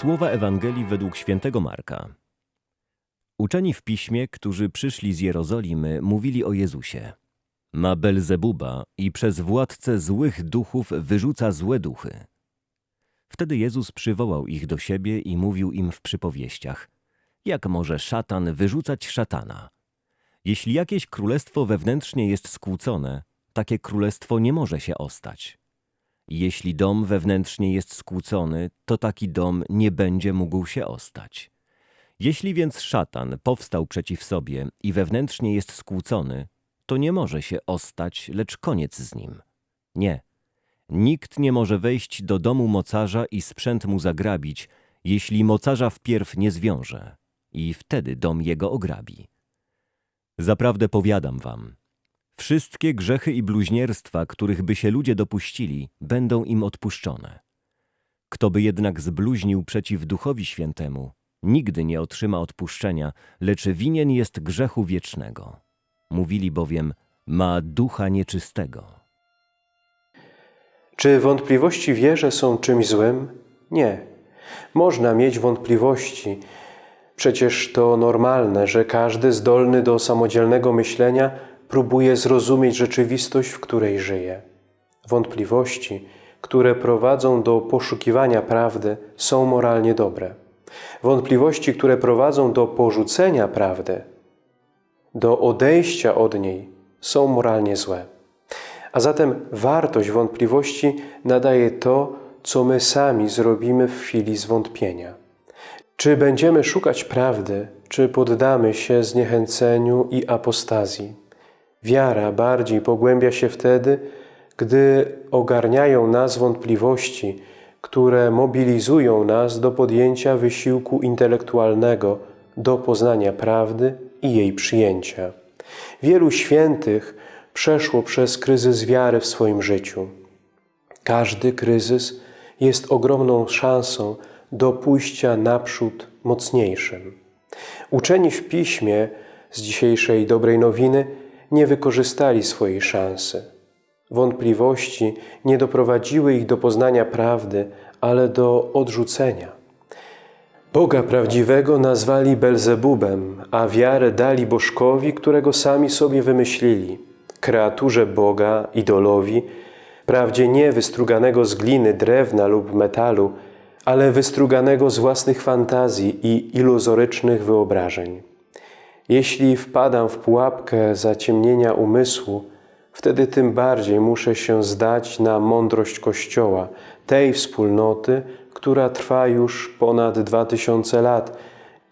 Słowa Ewangelii według świętego Marka. Uczeni w piśmie, którzy przyszli z Jerozolimy, mówili o Jezusie. Ma Belzebuba i przez władcę złych duchów wyrzuca złe duchy. Wtedy Jezus przywołał ich do siebie i mówił im w przypowieściach. Jak może szatan wyrzucać szatana? Jeśli jakieś królestwo wewnętrznie jest skłócone, takie królestwo nie może się ostać. Jeśli dom wewnętrznie jest skłócony, to taki dom nie będzie mógł się ostać. Jeśli więc szatan powstał przeciw sobie i wewnętrznie jest skłócony, to nie może się ostać, lecz koniec z nim. Nie. Nikt nie może wejść do domu mocarza i sprzęt mu zagrabić, jeśli mocarza wpierw nie zwiąże i wtedy dom jego ograbi. Zaprawdę powiadam wam, wszystkie grzechy i bluźnierstwa, których by się ludzie dopuścili, będą im odpuszczone. Kto by jednak zbluźnił przeciw Duchowi Świętemu, nigdy nie otrzyma odpuszczenia, lecz winien jest grzechu wiecznego. Mówili bowiem, ma ducha nieczystego. Czy wątpliwości wierze są czymś złym? Nie. Można mieć wątpliwości. Przecież to normalne, że każdy zdolny do samodzielnego myślenia próbuje zrozumieć rzeczywistość, w której żyje. Wątpliwości, które prowadzą do poszukiwania prawdy, są moralnie dobre. Wątpliwości, które prowadzą do porzucenia prawdy, do odejścia od niej, są moralnie złe. A zatem wartość wątpliwości nadaje to, co my sami zrobimy w chwili zwątpienia. Czy będziemy szukać prawdy, czy poddamy się zniechęceniu i apostazji? Wiara bardziej pogłębia się wtedy, gdy ogarniają nas wątpliwości, które mobilizują nas do podjęcia wysiłku intelektualnego, do poznania prawdy i jej przyjęcia. Wielu świętych przeszło przez kryzys wiary w swoim życiu. Każdy kryzys jest ogromną szansą do pójścia naprzód mocniejszym. Uczeni w piśmie z dzisiejszej dobrej nowiny nie wykorzystali swojej szansy. Wątpliwości nie doprowadziły ich do poznania prawdy, ale do odrzucenia. Boga prawdziwego nazwali Belzebubem, a wiarę dali bożkowi, którego sami sobie wymyślili, kreaturze Boga, idolowi, wprawdzie nie wystruganego z gliny, drewna lub metalu, ale wystruganego z własnych fantazji i iluzorycznych wyobrażeń. Jeśli wpadam w pułapkę zaciemnienia umysłu, wtedy tym bardziej muszę się zdać na mądrość Kościoła, tej wspólnoty, która trwa już ponad dwa tysiące lat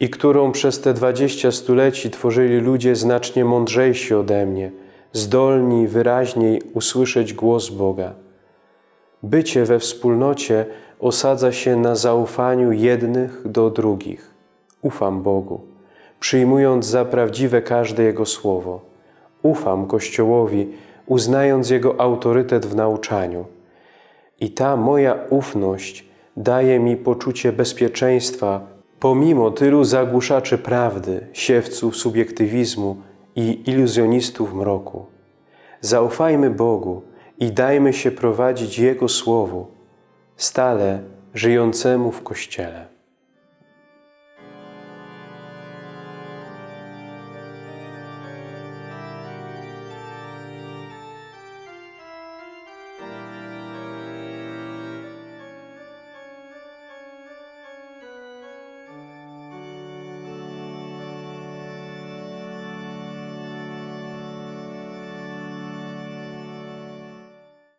i którą przez te dwadzieścia stuleci tworzyli ludzie znacznie mądrzejsi ode mnie, zdolni wyraźniej usłyszeć głos Boga. Bycie we wspólnocie osadza się na zaufaniu jednych do drugich. Ufam Bogu, przyjmując za prawdziwe każde Jego słowo. Ufam Kościołowi, uznając Jego autorytet w nauczaniu. I ta moja ufność daje mi poczucie bezpieczeństwa pomimo tylu zagłuszaczy prawdy, siewców subiektywizmu i iluzjonistów mroku. Zaufajmy Bogu i dajmy się prowadzić Jego Słowu, stale żyjącemu w Kościele.